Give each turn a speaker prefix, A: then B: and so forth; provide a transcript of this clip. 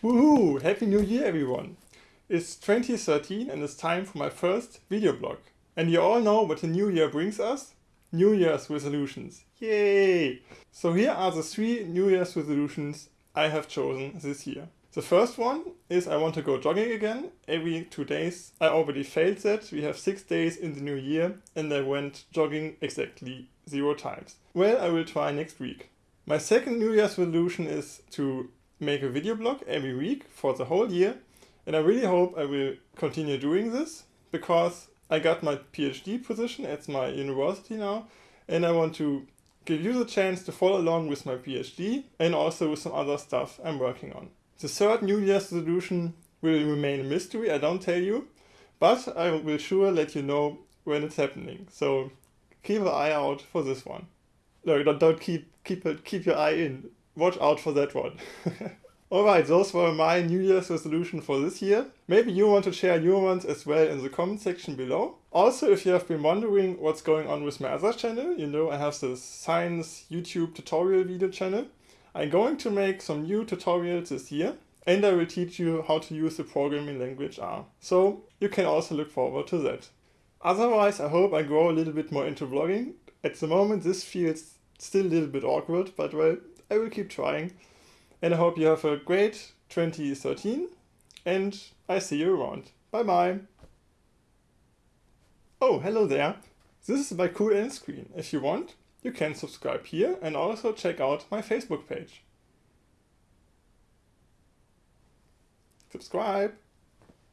A: Woohoo! Happy New Year everyone! It's 2013 and it's time for my first video blog. And you all know what the new year brings us? New Year's resolutions. Yay! So here are the three New Year's resolutions I have chosen this year. The first one is I want to go jogging again every two days. I already failed that. We have six days in the new year and I went jogging exactly zero times. Well, I will try next week. My second New Year's resolution is to make a video blog every week for the whole year. And I really hope I will continue doing this because I got my PhD position at my university now and I want to give you the chance to follow along with my PhD and also with some other stuff I'm working on. The third New Year's resolution will remain a mystery, I don't tell you, but I will sure let you know when it's happening. So keep an eye out for this one. No, don't, keep keep keep your eye in watch out for that one. Alright, those were my New Year's resolution for this year. Maybe you want to share your ones as well in the comment section below. Also, if you have been wondering what's going on with my other channel, you know I have this science YouTube tutorial video channel. I'm going to make some new tutorials this year and I will teach you how to use the programming language R. So you can also look forward to that. Otherwise, I hope I grow a little bit more into vlogging. At the moment this feels still a little bit awkward, but well, I will keep trying. And I hope you have a great 2013 and I see you around. Bye bye. Oh, hello there. This is my cool end screen. If you want, you can subscribe here and also check out my Facebook page. Subscribe.